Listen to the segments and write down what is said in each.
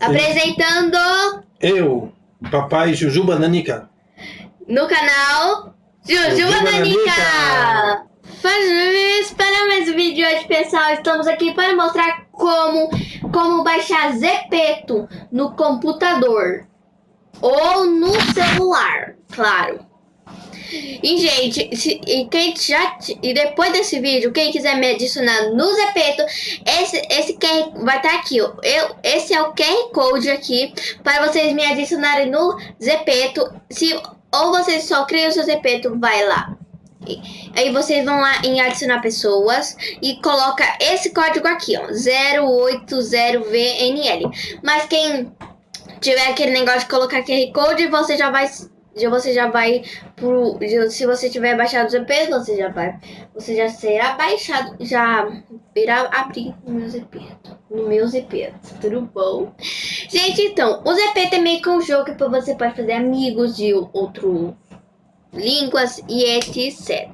Apresentando Eu, papai Jujuba Nanica. no canal Jujuba! Nanica! Faz para mais um vídeo hoje, pessoal. Estamos aqui para mostrar como, como baixar Zepeto no computador ou no celular, claro. E, gente, se, e, quem já, e depois desse vídeo, quem quiser me adicionar no Zepeto, esse, esse QR vai estar aqui. ó. Eu, esse é o QR Code aqui para vocês me adicionarem no Zepeto. Se, ou vocês só criam o seu Zepeto, vai lá. E- Aí vocês vão lá em adicionar pessoas e coloca esse código aqui, ó, 080VNL. Mas quem tiver aquele negócio de colocar QR Code, você já vai já você já vai pro se você tiver baixado o ZP, você já vai você já será baixado, já irá abrir no meu ZP. No meu ZP, tudo bom? Gente, então, o ZP é meio que um jogo que você pode fazer amigos de outro línguas e etc.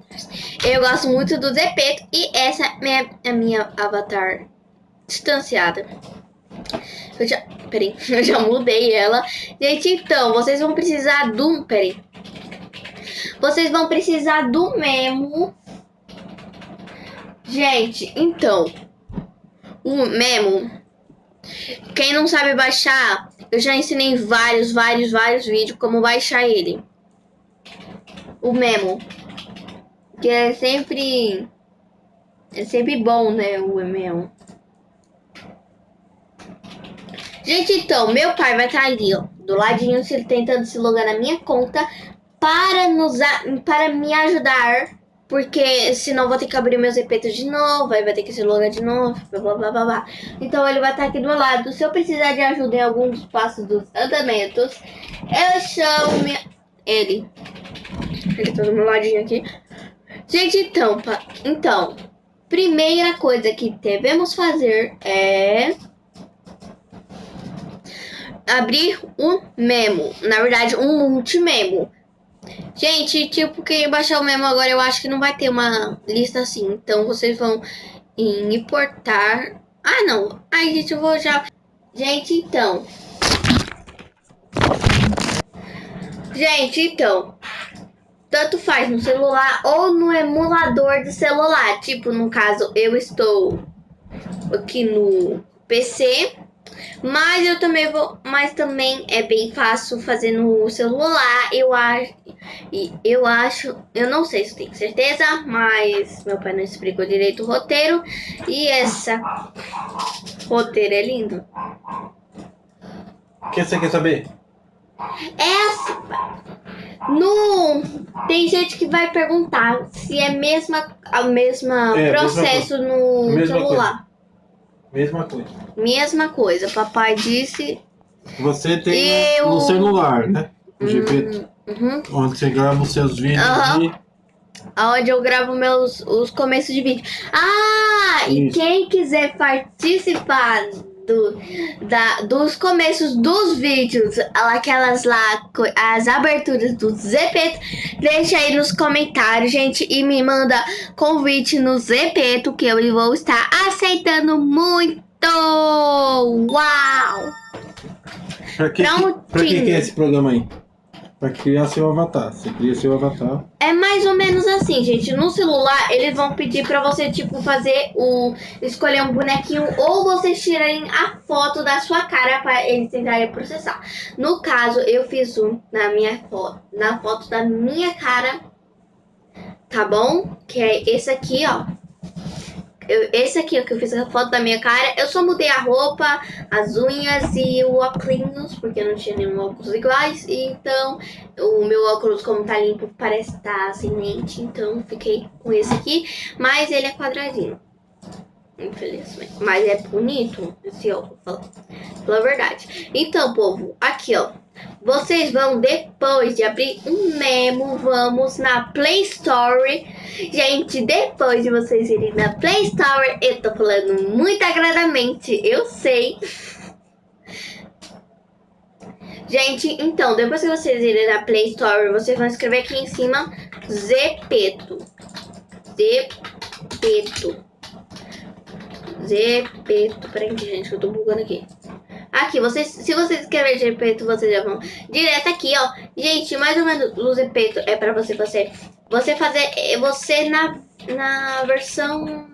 Eu gosto muito do Zepeto e essa é a minha avatar distanciada. Eu já, peraí, eu já mudei ela. Gente, então, vocês vão precisar do, peraí. Vocês vão precisar do memo. Gente, então, o memo, quem não sabe baixar, eu já ensinei vários, vários, vários vídeos como baixar ele o memo. Que é sempre. É sempre bom, né? O memo. Gente, então, meu pai vai estar ali, ó. Do ladinho, se tentando se logar na minha conta. Para, nos, para me ajudar. Porque senão vou ter que abrir meus repetos de novo. Aí vai ter que se logar de novo. Blá, blá, blá, blá. Então ele vai estar aqui do meu lado. Se eu precisar de ajuda em algum dos passos dos andamentos, eu chamo minha- ele. Ele tá do meu ladinho aqui. Gente, então, então, primeira coisa que devemos fazer é abrir um memo. Na verdade, um multimemo. Gente, tipo, quem baixar o memo agora, eu acho que não vai ter uma lista assim. Então, vocês vão em importar. Ah, não. Ai, gente, eu vou já. Gente, então. Gente, então tanto faz no celular ou no emulador do celular. Tipo, no caso, eu estou aqui no PC, mas eu também vou, mas também é bem fácil fazer no celular. Eu acho, eu acho, eu não sei se tenho certeza, mas meu pai não explicou direito o roteiro e essa roteiro é lindo. O que você quer saber? Essa no tem gente que vai perguntar se é mesma a mesma É, processo no Mesma celular. Mesma coisa. Mesma coisa. Papai disse. Você tem Eu- no celular, né? O GP, Uhum, onde você grava os seus vídeos Aham. e aonde eu gravo meus os começos de vídeo. Ah, e Isso. quem quiser participar do, da, dos começos dos vídeos, aquelas lá, as aberturas do ZP, deixa aí nos comentários, gente, e me manda convite no Zepeto que eu vou estar aceitando muito. Uau! Pra que, Prontinho. pra que, que é esse programa aí? Pra criar seu avatar. Você cria seu avatar. É mais ou menos assim, gente. No celular, eles vão pedir pra você, tipo, fazer o. escolher um bonequinho ou vocês tirarem a foto da sua cara pra eles tentarem processar. No caso, eu fiz um na minha foto. Na foto da minha cara. Tá bom? Que é esse aqui, ó. Eu- esse aqui, que eu fiz a foto da minha cara. Eu só mudei a roupa, as unhas e o óculos, porque não tinha nenhum óculos iguais. Então, o meu óculos, como tá limpo, parece estar sem lente. Então, fiquei com esse aqui. Mas ele é quadradinho. Infelizmente. Mas é bonito esse fala- pela verdade. Então, povo, aqui, ó. Vocês vão, depois de abrir um memo, vamos na Play Store. Gente, depois de vocês irem na Play Store, eu tô falando muito agradamente, eu sei. Gente, então, depois que vocês irem na Play Store, vocês vão escrever aqui em cima Zepeto. Zepeto. Zepeto. Peraí, gente, eu tô bugando aqui. Aqui, vocês, se vocês escreverem Zepeto, vocês já vão direto aqui, ó. Gente, mais ou menos o Zepeto é pra você fazer. Você fazer é você na, na versão.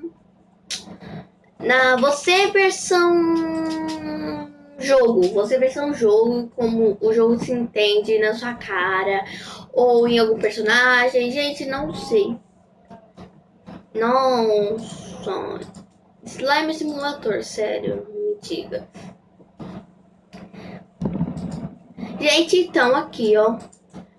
Na você versão jogo, você versão jogo, como o jogo se entende na sua cara ou em algum personagem, gente, não sei. Nossa. Slime Simulator, sério, me diga. Gente, então aqui, ó.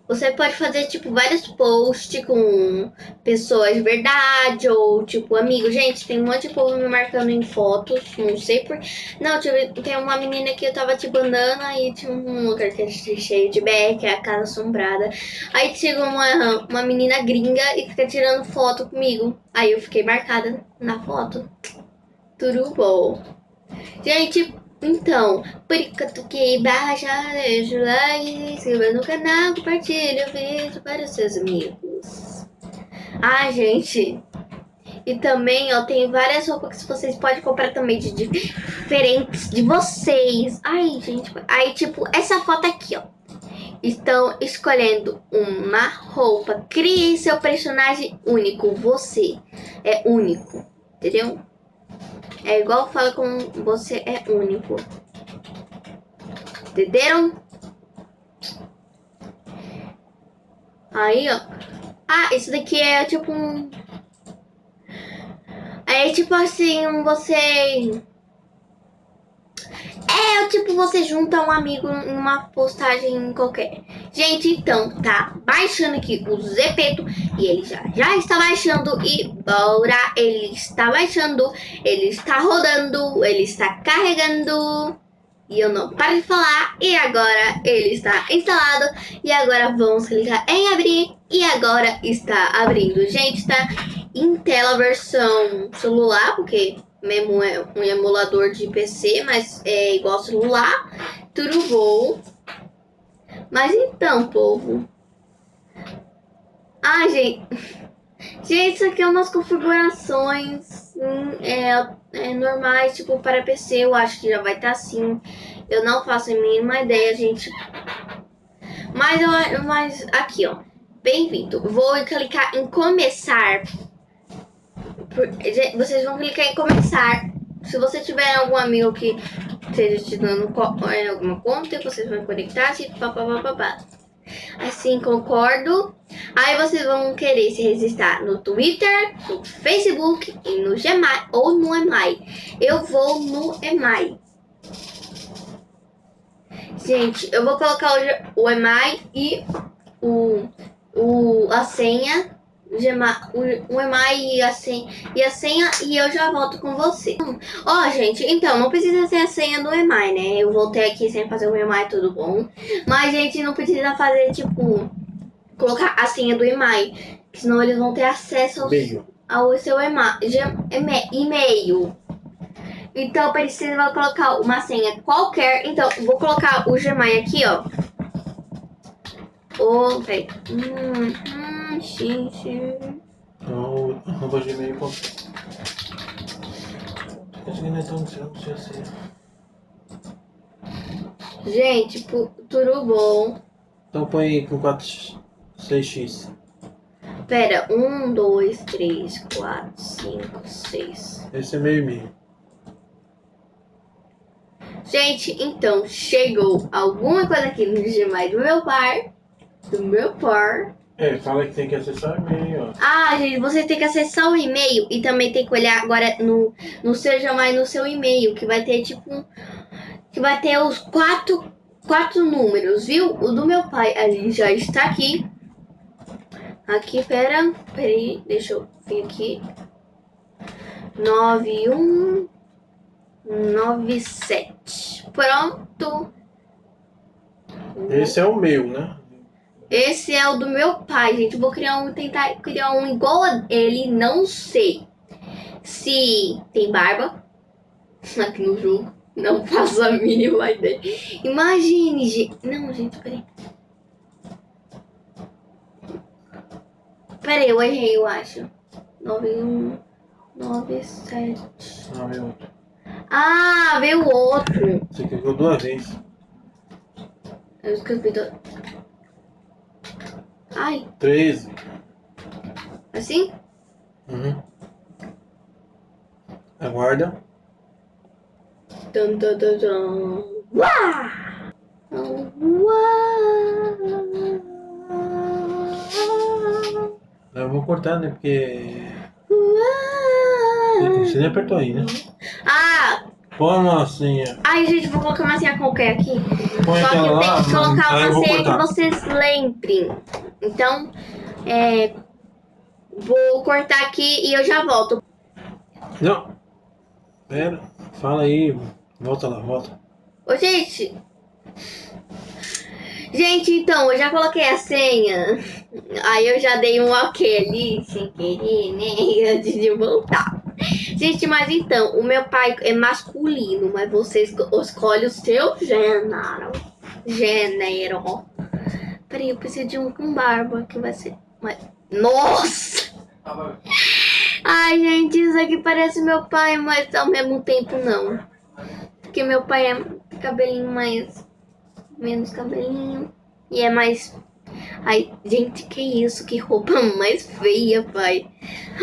Você pode fazer, tipo, vários posts com pessoas de verdade ou, tipo, amigos. Gente, tem um monte de povo me marcando em fotos, não sei por... Não, tipo, tem uma menina que eu tava, tipo, andando, aí tinha um lugar que é cheio de beck, é a casa assombrada. Aí chegou uma, uma menina gringa e fica tirando foto comigo. Aí eu fiquei marcada na foto. Tudo bom. Gente, então, baixa, deixa o like, se inscreva no canal, compartilha o vídeo para os seus amigos. Ah, gente. E também, ó, tem várias roupas que vocês podem comprar também de diferentes de vocês. Ai, gente. Aí, tipo, essa foto aqui, ó. Estão escolhendo uma roupa. Crie seu personagem único. Você é único. Entendeu? É igual fala com você é único. Entenderam? Aí, ó. Ah, isso daqui é tipo um... É tipo assim, você é tipo você junta um amigo em uma postagem qualquer. Gente, então, tá baixando aqui o Zepeto e ele já, já está baixando e bora, ele está baixando, ele está rodando, ele está carregando e eu não paro de falar e agora ele está instalado e agora vamos clicar em abrir e agora está abrindo. Gente, tá em tela versão celular, porque mesmo é um emulador de PC, mas é igual celular, tudo bom. Mas então, povo. Ah, gente. Gente, isso aqui é umas configurações hum, é, é, normais, tipo, para PC, eu acho que já vai estar tá assim. Eu não faço a mínima ideia, gente. Mas, eu, mas aqui, ó. Bem-vindo. Vou clicar em começar vocês vão clicar em começar. Se você tiver algum amigo que esteja te dando é, alguma conta, vocês vão conectar, tipo, papapá. Assim, concordo. Aí vocês vão querer se registrar no Twitter, no Facebook e no Gmail ou no Emai. Eu vou no Emai. Gente, eu vou colocar o, o Emai e o, o, a senha EMAI e a, senha, e a senha e eu já volto com você. Ó, oh, gente, então, não precisa ser a senha do EMAI, né? Eu voltei aqui sem fazer o EMAI, tudo bom. Mas, gente, não precisa fazer, tipo, colocar a senha do EMAI. Senão eles vão ter acesso ao, ao seu EMAI, e-mail. Então, precisa colocar uma senha qualquer. Então, vou colocar o Gmail aqui, ó. Oh, peraí. Hum, hum. Então, arroba gmail.com. Gente, tudo bom? Então põe com 4, 6x. Pera, 1, 2, 3, 4, 5, 6. Esse é meio e meio. Gente, então, chegou alguma coisa aqui no Gmail do meu pai. Do meu par. É, fala que tem que acessar o e-mail. Ah, gente, você tem que acessar o e-mail e também tem que olhar agora no, no Seja Mais no seu e-mail, que vai ter tipo. Que vai ter os quatro, quatro números, viu? O do meu pai ali já está aqui. Aqui, pera. Peraí, deixa eu vir aqui. 9197. Pronto. Esse é o meu, né? Esse é o do meu pai, gente. vou criar um, tentar criar um igual a ele, não sei. Se tem barba aqui no jogo. Não faço a mínima ideia. Imagine, gente. Não, gente, peraí. Peraí, eu errei, eu acho. 9197. 98. Ah, veio o outro. Você clicou duas vezes. Eu escrevi do... Ai, 13. assim? Uhum. Aguarda. Dun, dun, dun, dun. Uá! Uá! Eu vou cortar, né? Porque. Uá! Você nem apertou aí, né? Ah! Põe uma senha. Ai, gente, vou colocar uma senha qualquer aqui. Põe Só que eu tenho que colocar uma senha que vocês lembrem. Então, é... Vou cortar aqui e eu já volto. Não. Pera. Fala aí. Volta lá, volta. Ô, gente. Gente, então, eu já coloquei a senha. Aí eu já dei um ok ali, sem querer, né? Antes de voltar. Gente, mas então, o meu pai é masculino, mas você esco- escolhe o seu gênero. Gênero. Peraí, eu preciso de um com barba, que vai ser... Mas... Nossa! Ai, gente, isso aqui parece meu pai, mas ao mesmo tempo não. Porque meu pai é cabelinho mais. menos cabelinho. E é mais. Ai, gente, que isso? Que roupa mais feia, pai.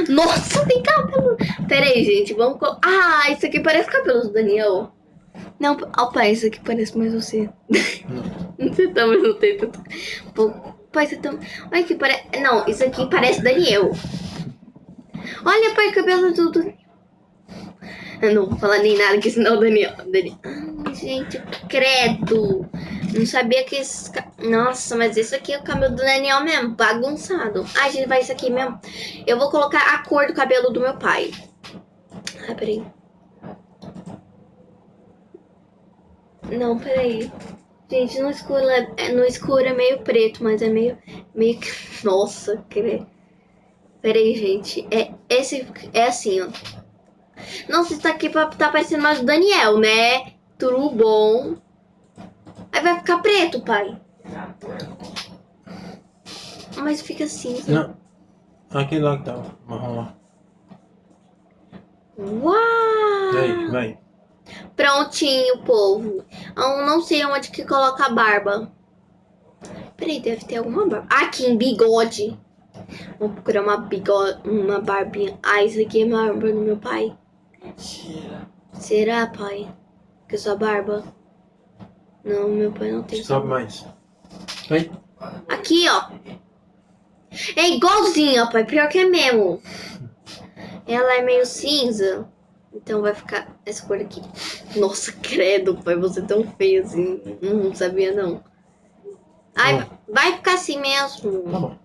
Nossa, tem cabelo. Pera aí, gente, vamos. Ah, isso aqui parece cabelo do Daniel. Não, ó, pai, isso aqui parece mais você. Você também não tem tanto. Pô, pai, você também. Olha que parece. Não, isso aqui parece Daniel. Olha, pai, cabelo do. do- Eu não vou falar nem nada, que senão o Daniel. Daniel. Ai, gente, credo. Não sabia que esse. Nossa, mas isso aqui é o cabelo do Daniel mesmo, bagunçado. Ai, gente, vai isso aqui mesmo. Eu vou colocar a cor do cabelo do meu pai. Ai, peraí. Não, peraí. Gente, no escuro, é, no escuro é meio preto, mas é meio. meio que. Nossa, credo. Peraí, gente. É, esse é assim, ó. Nossa, isso tá aqui pra, tá parecendo mais o Daniel, né? Tudo bom. Aí vai ficar preto, pai. Mas fica cinza. Não. Aquele lá que tava. Marrom lá. Uau! E aí, vai. Prontinho, povo. Eu não sei onde que coloca a barba. Peraí, deve ter alguma barba. Aqui, em bigode. Vou procurar uma bigode, uma barbinha. Ah, isso aqui é a barba do meu pai. Será, pai? Que é sua barba? Não, meu pai não tem. Sobe mais. Vai. Aqui, ó. É igualzinha, pai. Pior que é mesmo. Ela é meio cinza. Então vai ficar essa cor aqui. Nossa, credo, pai. Você é tão feio assim. Não sabia, não. Ai, Tá vai ficar assim mesmo. Tá bom.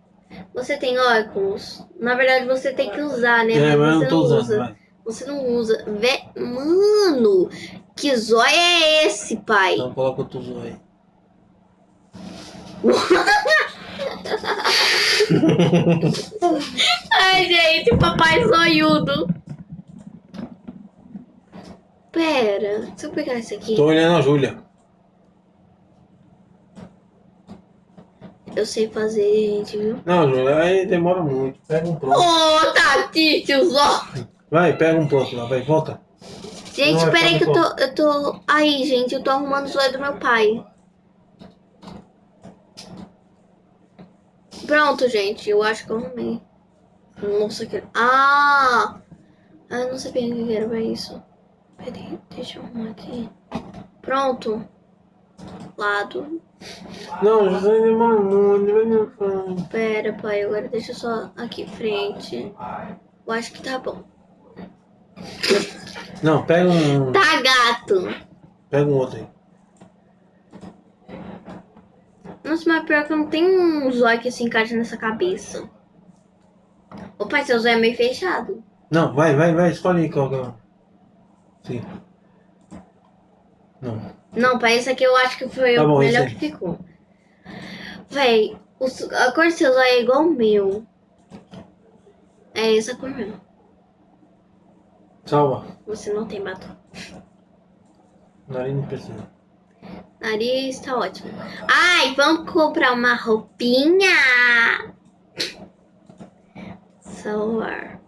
Você tem óculos? Na verdade, você tem que usar, né? É, mas eu você não tô usando, usa. Você não usa. Vé... Mano, que zóio é esse, pai? Então coloca o tuzo aí. Ai, gente, papai zoiudo. Pera, se eu pegar esse aqui, Tô olhando a Júlia. eu sei fazer, gente, viu? Não, Júlia, aí demora muito. Pega um pronto. Ô, Tati, tiozó. Vai, pega um pronto lá, vai, volta. Gente, Não, peraí que eu tô, eu tô... Aí, gente, eu tô arrumando o zóio do meu pai. Pronto, gente, eu acho que eu arrumei. Nossa, que... Ah! Ah, eu não sabia o que era pra isso. Peraí, deixa eu arrumar aqui. Pronto. Lado. Não, José demora muito. Pera, pai, agora deixa só aqui frente. Eu acho que tá bom. Não, pega um. Tá, gato. Pega um outro aí. Nossa, mas pior que eu não tenho um zóio que se encaixa nessa cabeça. Ô pai, seu zóio é meio fechado. Não, vai, vai, vai, escolhe aí qual que é. Sim. Não. Não, pai, esse aqui eu acho que foi Tá o bom, melhor esse que ficou. Véi, o a cor do seu zóio é igual o meu. É essa cor mesmo. Salva. Você não tem batom. Nariz não precisa. Nariz tá ótimo. Ai, vamos comprar uma roupinha. Salvar.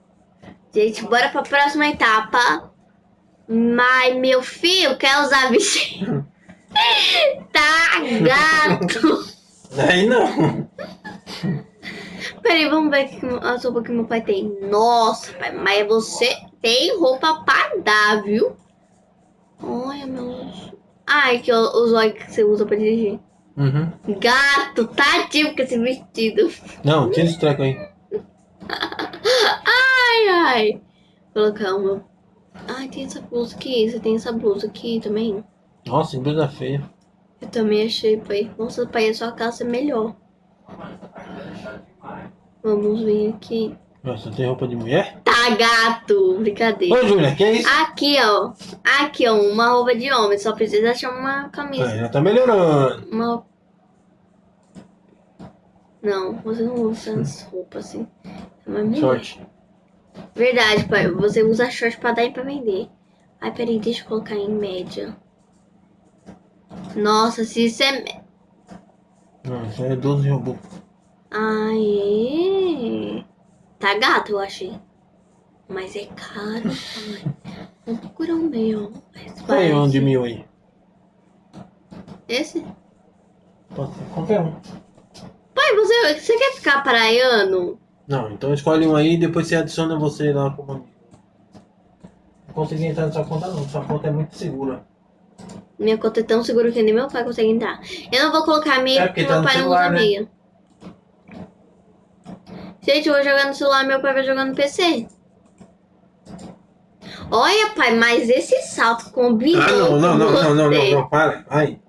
Gente, bora pra próxima etapa. Mas, meu filho, quer usar vestido? tá, gato. Aí não. Peraí, vamos ver que a sopa que meu pai tem. Nossa, pai, mas você tem roupa pra dar, viu? Olha, meus... Ai, que os olhos que você usa pra dirigir. Uhum. Gato, tadinho com esse vestido. Não, tira esse treco aí. Ai, ai. Vou colocar uma... Ai, tem essa blusa aqui. Você tem essa blusa aqui também? Nossa, que blusa feia. Eu também achei, pai. Nossa, pai, a sua calça é melhor. Vamos ver aqui. Nossa, tem roupa de mulher? Tá, gato. Brincadeira. Ô, Júlia, que é isso? Aqui, ó. Aqui, ó. Uma roupa de homem. Só precisa achar uma camisa. Ah, já tá melhorando. Uma... Não, você não usa as roupas assim. É uma mulher. Verdade, pai. Você usa short pra dar e pra vender. Ai, peraí, deixa eu colocar em média. Nossa, se isso é... Não, isso é 12 robô. Aê! Tá gato, eu achei. Mas é caro, pai. Vamos procurar um meio. Mas Aí, parece- um de mil aí. Esse? Pode ser qualquer um. Pai, você, você quer ficar praiano? Não, então escolhe um aí e depois você adiciona você lá como amigo. Não consegui entrar na sua conta não, sua conta é muito segura. Minha conta é tão segura que nem meu pai consegue entrar. Eu não vou colocar meia É, porque porque meu tá no pai celular, não usa né? meia. Gente, eu vou jogar no celular, meu pai vai jogar no PC. Olha, pai, mas esse salto combinou. Ah, não, não, não, não, não, não, você. não, para. Ai.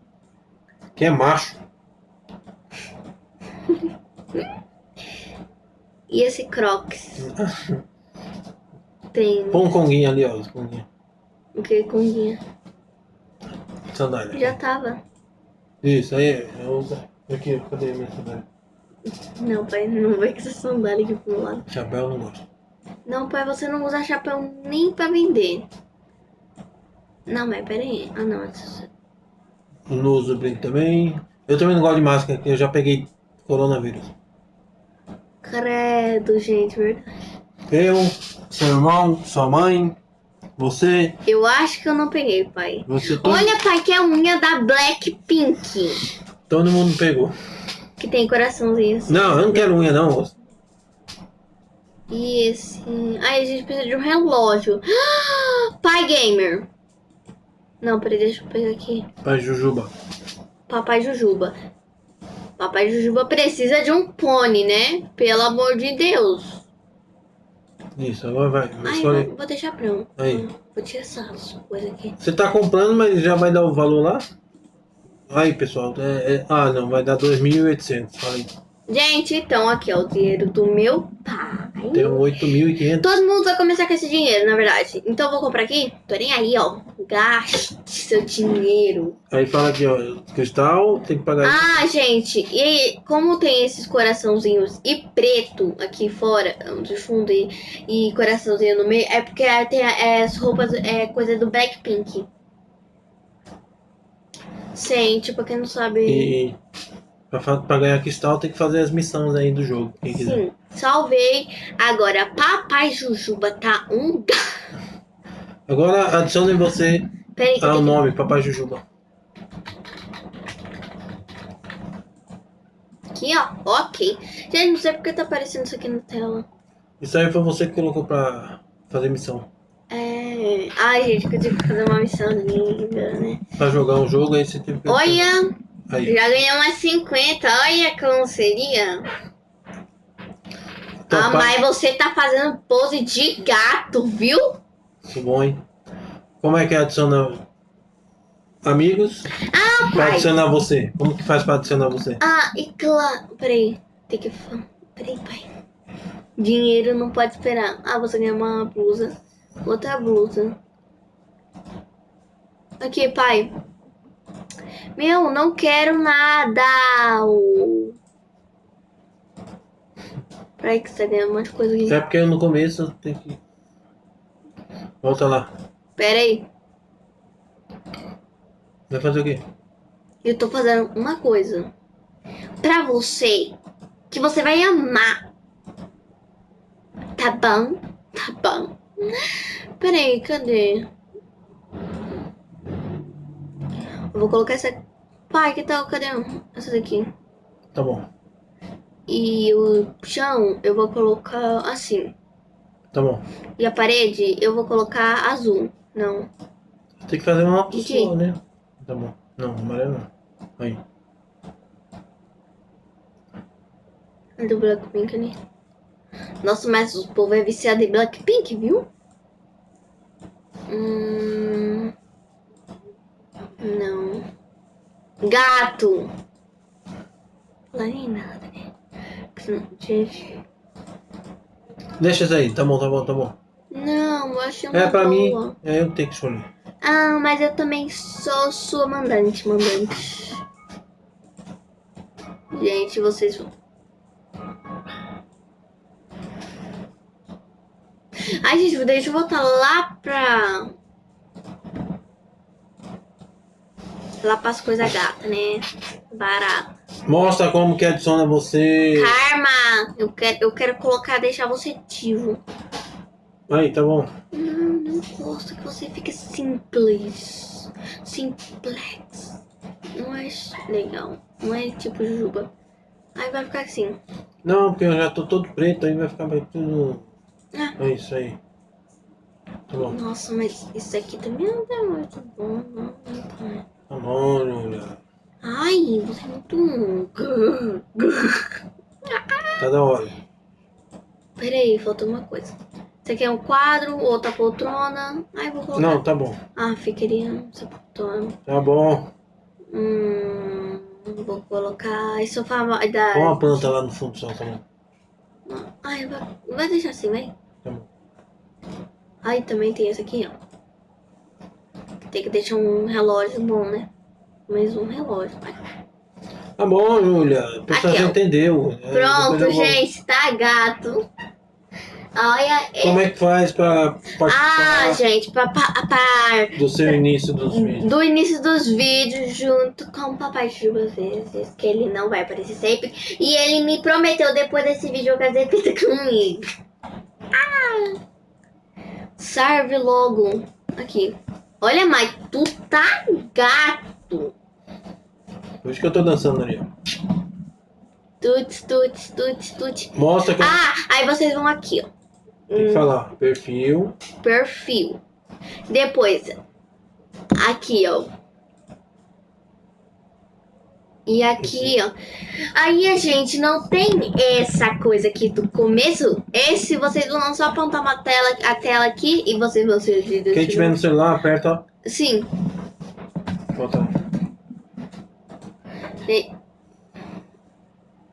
Que é macho. E esse Crocs? Tem. Põe um conguinho ali, ó. os conguinhos. O que com guia? Sandália. Já tava. Isso, aí. Eu, aqui, cadê a minha sandália? Não, pai, não vai com essa sandália aqui pro lado. Chapéu não gosto. Não, pai, você não usa chapéu nem pra vender. Não, mas peraí. Ah, não. essa- não uso brinco também. Eu também não gosto de máscara, porque eu já peguei coronavírus. Credo, gente, verdade. Eu, seu irmão, sua mãe, você, Eu acho que eu não peguei, pai. você, todo, Olha, pai, que é a unha da Blackpink. todo mundo pegou. Que tem coraçãozinho assim. Não, eu não quero unha não. E esse. Ai, a gente precisa de um relógio. Pai Gamer. Não, peraí, deixa eu pegar aqui. Pra Jujuba. Papai Jujuba. Papai Jujuba precisa de um pônei, né? Pelo amor de Deus. Isso, agora vai. Ai, vou, deixar pronto. Aí. Vou tirar essas coisas aqui. Você tá comprando, mas já vai dar o valor lá? Aí, pessoal. é- é- ah, não, vai dar 2.800. Fala aí. Gente, então aqui ó, o dinheiro do meu pai. Tem um 8.500. Todo mundo vai começar com esse dinheiro, na verdade. Então eu vou comprar aqui. Tô nem aí, ó. Gaste seu dinheiro. Aí fala aqui, ó. Cristal, tem que pagar. Ah, gente, e como tem esses coraçãozinhos e preto aqui fora, de fundo e, e coraçãozinho no meio, é porque tem é, as roupas, é coisa do Blackpink. Gente, pra quem não sabe. E pra, pra ganhar cristal tem que fazer as missões aí do jogo. Quem quiser. Sim, salvei. Agora, Papai Jujuba tá um. Agora adicione você Peraí, ao tenho que- nome, Papai Jujuba. aqui, ó. Ok. Gente, não sei porque tá aparecendo isso aqui na tela. Isso aí foi você que colocou pra fazer missão. É. Ai, gente, que eu tive que fazer uma missão linda, né? Pra jogar um jogo aí você teve que. Olha! Aí. Já ganhei umas 50, olha como seria. Então, ah, mas você tá fazendo pose de gato, viu? Isso bom, hein? Como é que adiciona amigos? Ah, Pra pai. adicionar você. Como que faz pra adicionar você? Ah, e claro. Peraí, tem que. Peraí, pai. Dinheiro não pode esperar. Ah, você ganhou uma blusa. Outra blusa. Aqui, pai. Meu, não quero nada. Peraí, que você tá ganhando um monte de coisa aqui. É porque no começo tem que. Volta lá. Peraí. Vai fazer o quê? Eu tô fazendo uma coisa pra você que você vai amar. Tá bom? Tá bom. Peraí, cadê? Eu vou colocar essa. Pai, que tal? Cadê essa daqui? Tá bom. E o chão eu vou colocar assim. Tá bom. E a parede eu vou colocar azul. Não. Tem que fazer uma pessoa, né? Tá bom. Não, amarelo não. Aí. Do Blackpink ali. Nossa, mas o povo é viciado em Blackpink, viu? Hum... Não. Gato. Lá nem nada, né? Gente. Deixa isso aí. Tá bom, tá bom, tá bom. Não, eu achei uma É pra mim. boa. É eu tenho que escolher. Ah, mas eu também sou sua mandante, mandante. Gente, vocês vão. Ai, gente, deixa eu voltar lá pra. Lá pras coisas gata, né? Barata. Mostra como que adiciona você. Karma! Eu quero, eu quero colocar, deixar você ativo. Aí, tá bom. Não, não gosto que você fique simples. Simplex. Não é legal. Não é tipo Jujuba. Aí vai ficar assim. Não, porque eu já tô todo preto, aí vai ficar bem tudo. Ah. É isso aí. Tá bom. Nossa, mas isso aqui também não tá muito bom. Não, não tá. Tá bom, Júlia. Ai, você é muito. Tá da hora. Peraí, faltou uma coisa. Você quer um quadro, outra poltrona? Ai, vou colocar. Não, tá bom. Ah, ficaria essa poltrona. Tá bom. Hum. Vou colocar esse sofá vai dar. Põe uma planta lá no fundo só, tá bom. Ai, vai, vai deixar assim, vai. Tá bom. Aí também tem esse aqui, ó. Tem que deixar um relógio bom, né? Mais um relógio, vai. Tá bom, Júlia. O pessoal já entendeu. É, Pronto, vou- gente, tá gato. Olha. Como é que faz pra Ah, participar gente, pra, pra, pra- do seu início dos vídeos? do início dos vídeos junto com o Papai às vezes, que ele não vai aparecer sempre. E ele me prometeu depois desse vídeo fazer fita comigo. Ah! Serve logo. Aqui. Olha, mas tu tá gato. Por isso que eu tô dançando ali, ó. Tuts, tuts, tuts, tuts. Mostra que Ah, aí vocês vão aqui, ó. tem que falar. Perfil. perfil. Depois, aqui, ó. E aqui, ó. Aí a gente não tem essa coisa aqui do começo. Esse vocês vão só apontar uma tela, a tela aqui e vocês vão ser. Quem tiver no celular, aperta. Sim. Bota lá. E...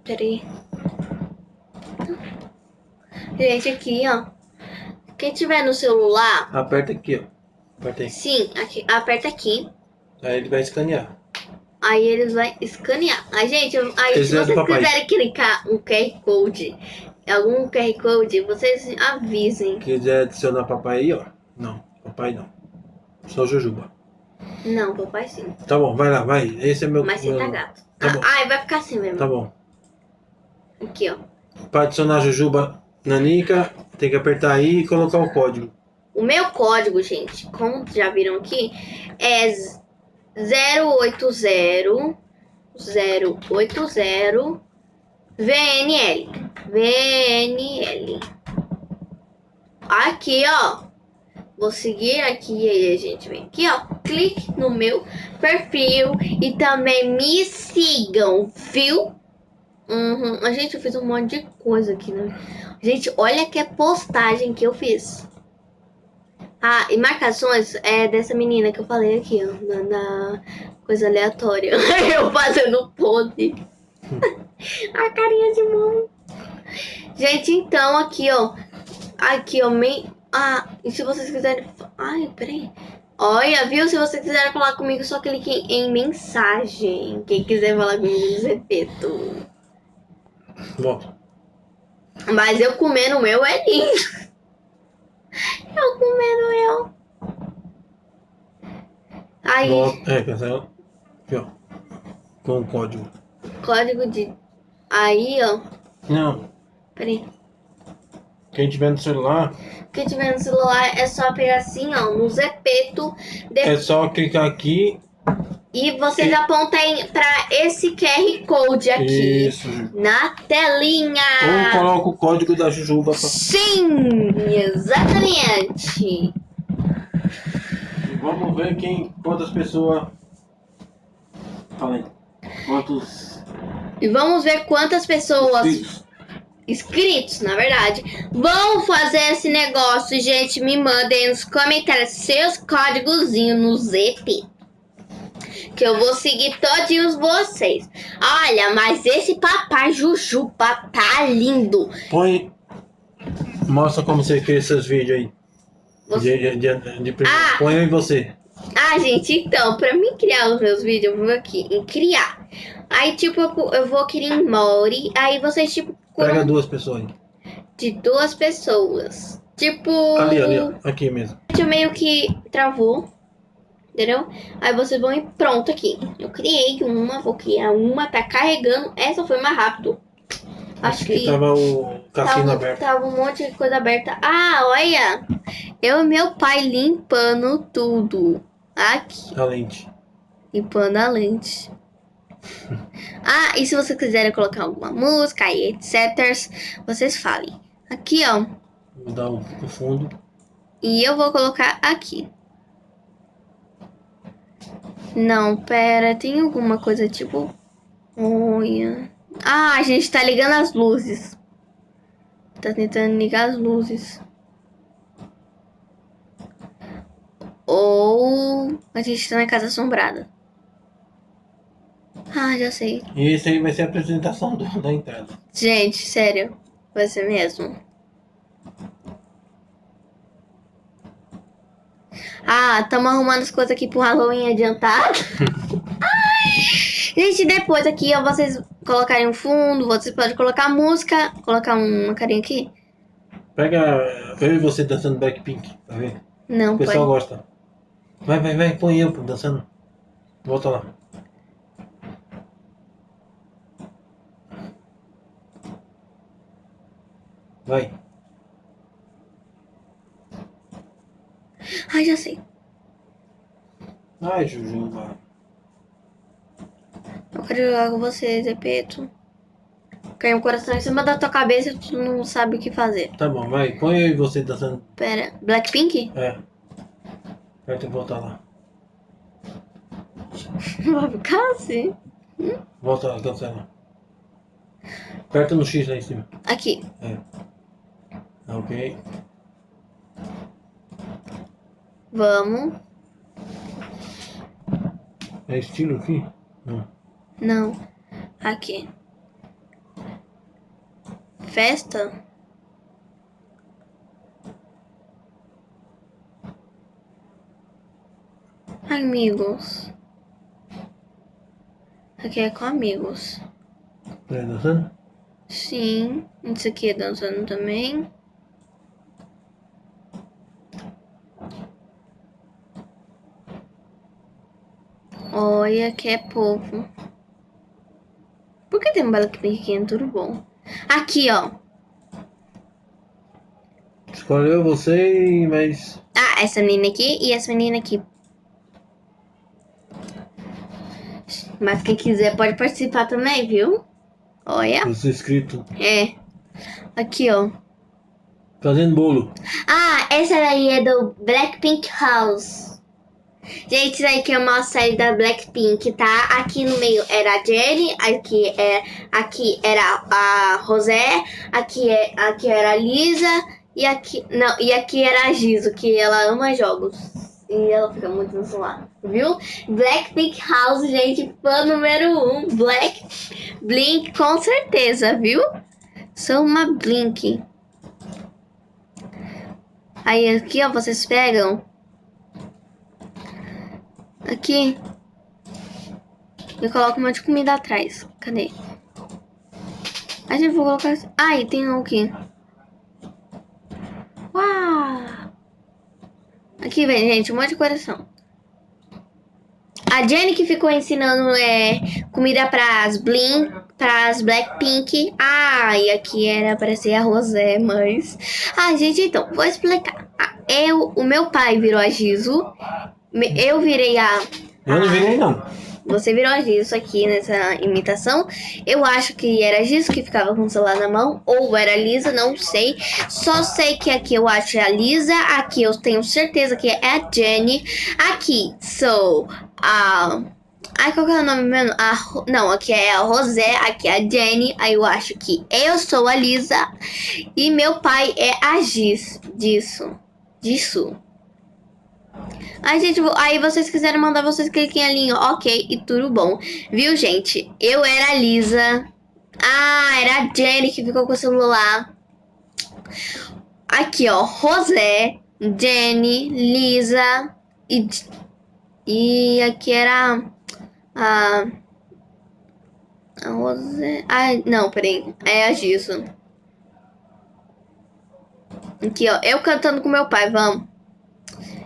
Peraí. Gente, aqui, ó. Quem tiver no celular, Aperta aqui, ó. Aperta aí. sim, aqui, aperta aqui. Aí ele vai escanear. Aí eles vão escanear. Aí, gente, aí se é vocês quiserem clicar um QR Code, algum QR Code, vocês avisem. Quiser adicionar papai aí, ó. Não, papai não. Só Jujuba. Não, papai sim. Tá bom, vai lá, vai. Esse é meu. Mas você meu... tá gato. Tá Ah, bom. ai, vai ficar assim mesmo. Tá bom. Aqui, ó. Pra adicionar Jujuba na Nica, tem que apertar aí e colocar o código. O meu código, gente, como já viram aqui, é 080 080 VNL. VNL. Aqui, ó. Vou seguir aqui e aí a gente vem aqui, ó. Clique no meu perfil e também me sigam, viu? Uhum. Gente, eu fiz um monte de coisa aqui, né? Gente, olha que postagem que eu fiz. Ah, e marcações é dessa menina que eu falei aqui, ó. Na, na coisa aleatória. eu fazendo pose. A carinha de mão. Gente, então aqui, ó. Aqui, ó. Me... Ah, e se vocês quiserem. Ai, peraí. Olha, viu? Se vocês quiserem falar comigo, só clique em mensagem. Quem quiser falar comigo Zepeto. Volta. Mas eu comendo o meu é lindo. Eu comendo o meu. Aí. É, cancela. Aqui, ó. Com o código. código de. Aí, ó. Não. Peraí. Quem tiver no celular, Quem tiver no celular é só pegar assim, ó, no Zepeto. De... é só clicar aqui E vocês apontem pra esse QR Code aqui. Isso. Na telinha. Ou coloca o código da Jujuba pra... Sim, exatamente. E vamos ver quem, quantas pessoas... Fala aí. Quantos E vamos ver quantas pessoas inscritos? inscritos, na verdade, vão fazer esse negócio, gente. Me mandem nos comentários seus códigozinhos no ZP. Que eu vou seguir todinhos vocês. Olha, mas esse papai Jujuba tá lindo. Põe... Mostra como você cria seus vídeos aí. Você- De, de, de, de primeiro. Ah! Põe eu e você. Ah, gente, então, pra mim criar os meus vídeos, eu vou aqui em criar. Aí, tipo, eu, eu vou criar em Mori. Aí vocês, tipo, Pega curam duas pessoas aí. de duas pessoas. Tipo. Ali, ali, ó. Aqui mesmo. Eu meio que travou. Entendeu? Aí vocês vão e pronto aqui. Eu criei uma, vou criar uma, tá carregando. Essa foi mais rápido. Acho que tava o cassino tava, aberto. tava um monte de coisa aberta. Ah, olha! Eu e meu pai limpando tudo. Aqui. A lente. Limpando a lente. Ah, e se vocês quiserem colocar alguma música e etc, vocês falem. Aqui, ó. Vou dar o fundo. E eu vou colocar aqui. Não, pera, tem alguma coisa tipo. Olha. Ah, a gente tá ligando as luzes. Tá tentando ligar as luzes. Ou a gente tá na casa assombrada. Ah, já sei. E esse aí vai ser a apresentação do- da entrada. Gente, sério. Vai ser mesmo. Ah, estamos arrumando as coisas aqui pro Halloween adiantado. Ai. Gente, depois aqui, ó, vocês colocarem um fundo, vocês podem colocar música, colocar uma carinha aqui. Pega eu e você dançando Blackpink, tá vendo? Não, O pessoal pode. gosta. Vai, vai, vai, põe eu dançando. Volta lá. Vai. Ai, já sei. Ai, Jujuba. Eu quero jogar com você, Zepeto. Caiu um coração em cima da tua cabeça e tu não sabe o que fazer. Tá bom, vai. Põe e você dançando. Pera, Blackpink? É. Vai ter que voltar lá. Vai ficar assim. Volta lá, cancela. Aperta no X lá em cima. Aqui. É. Ok. Vamos. É estilo aqui? Não. Não. Aqui. Festa? Amigos. Aqui é com amigos. É dançando? Sim. Isso aqui é dançando também. Olha que é povo. Por que tem um Blackpink aqui? É tudo bom. Aqui, ó. Escolheu você e mais. Ah, essa menina aqui e essa menina aqui. Mas quem quiser pode participar também, viu? Olha. Os inscritos. É. Aqui, ó. Fazendo bolo. Ah, essa daí é do Blackpink House. Gente, isso aí que é uma série da Blackpink, tá? Aqui no meio era a Jennie, aqui, é, aqui era a Rosé, aqui, é, aqui era a Lisa e aqui, não, e aqui era a Giso, que ela ama jogos. E ela fica muito no celular, viu? Blackpink House, gente, fã número um. Black Blink, com certeza, viu? Sou uma Blink. Aí aqui, ó, vocês pegam. Aqui. Eu coloco um monte de comida atrás. Cadê? A gente vou colocar. Ai, tem um aqui. Uau! Aqui vem, gente, um monte de coração. A Jenny que ficou ensinando é, comida pras Blink, pras Blackpink. Ah, e aqui era pra ser a Rosé, mas... Ah, gente, então, vou explicar. Ah, Eu, o meu pai virou a Giso. Eu virei a Eu não virei, não. Você virou a Gisso aqui nessa imitação. Eu acho que era a Gisso que ficava com o celular na mão. Ou era a Lisa, não sei. Só sei que aqui eu acho é a Lisa. Aqui eu tenho certeza que é a Jenny. Aqui sou a... Ai, qual que é o nome mesmo? A, não, aqui é a Rosé, aqui é a Jenny. Aí eu acho que eu sou a Lisa. E meu pai é a Giz. Disso. Disso. Ai, gente, aí vocês quiserem mandar, vocês cliquem ali em ok e tudo bom. Viu, gente? Eu era a Lisa. Ah, era a Jenny que ficou com o celular. Aqui, ó, Rosé, Jenny, Lisa e... E aqui era a... A Rosé... Ai, não, peraí. É a Giso. Aqui, ó, eu cantando com meu pai, vamos.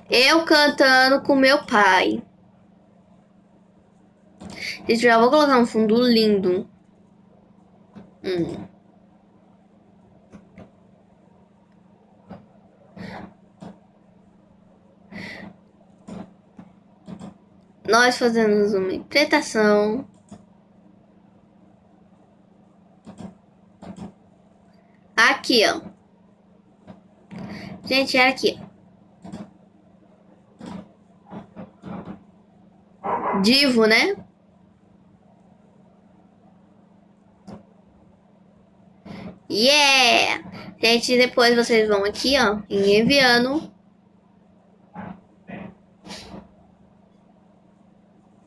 Eu cantando com meu pai. Gente, já vou colocar um fundo lindo. Hum. Nós fazemos uma interpretação. Aqui, ó. Gente, era aqui, Divo, né? Yeah! Gente, depois vocês vão aqui, ó, em enviando.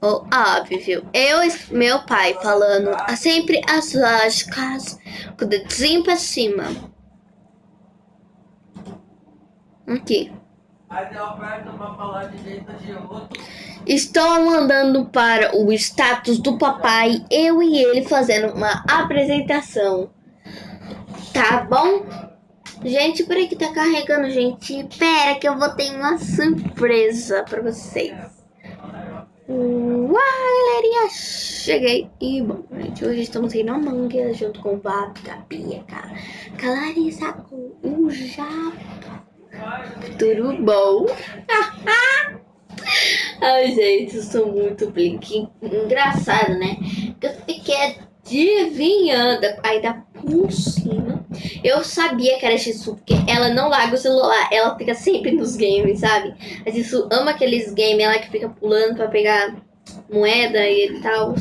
Oh, óbvio. Eu meu pai falando sempre as lógicas com o dedinho pra cima. Aqui. Estou mandando para o status do papai, eu e ele fazendo uma apresentação. Tá bom? Gente, por que tá carregando, gente. Pera que eu vou ter uma surpresa para vocês. Uau, galerinha, cheguei. E bom, gente, hoje estamos aí na manga junto com o Vap, a Bia, cara. Clarissa com o Japa. Tudo bom? Ai, gente, eu sou muito blink. Engraçado, né? Eu fiquei adivinhando aí da por cima. Eu sabia que era Shisu, porque ela não larga o celular. Ela fica sempre nos games, sabe? A Shisu ama aqueles games, ela que fica pulando pra pegar moeda e tal.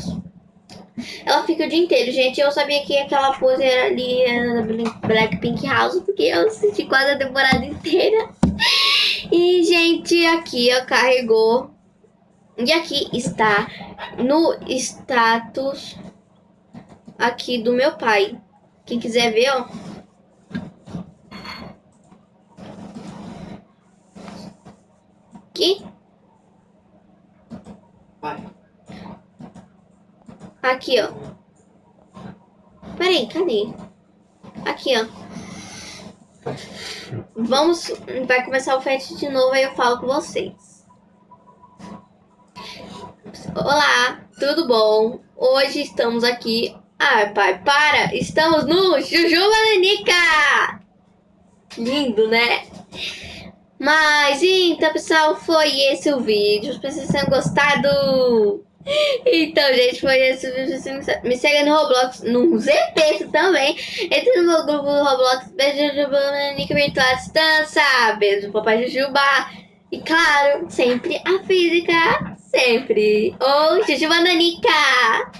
Ela fica o dia inteiro, gente. Eu sabia que aquela pose era ali era Blackpink House, porque eu assisti quase a temporada inteira. E, gente, aqui ó, carregou. E aqui está no status aqui do meu pai. Quem quiser ver, ó. Aqui. Vai. Aqui, ó. Peraí, cadê? Aqui, ó. Vamos... Vai começar o FET de novo, aí eu falo com vocês. Olá, tudo bom? Hoje estamos aqui... Ai, pai, para! Estamos no Juju Bananica! Lindo, né? Mas, então, pessoal, foi esse o vídeo. Espero que vocês tenham gostado. Então, gente, foi esse vídeo. Me segue no Roblox, no ZP também. Entre no meu grupo do Roblox. Beijo, Jujuba, Nick Virtual Distância. Beijo, Papai Jujuba. E claro, sempre a física. Sempre. Oh, Jujuba Nanica.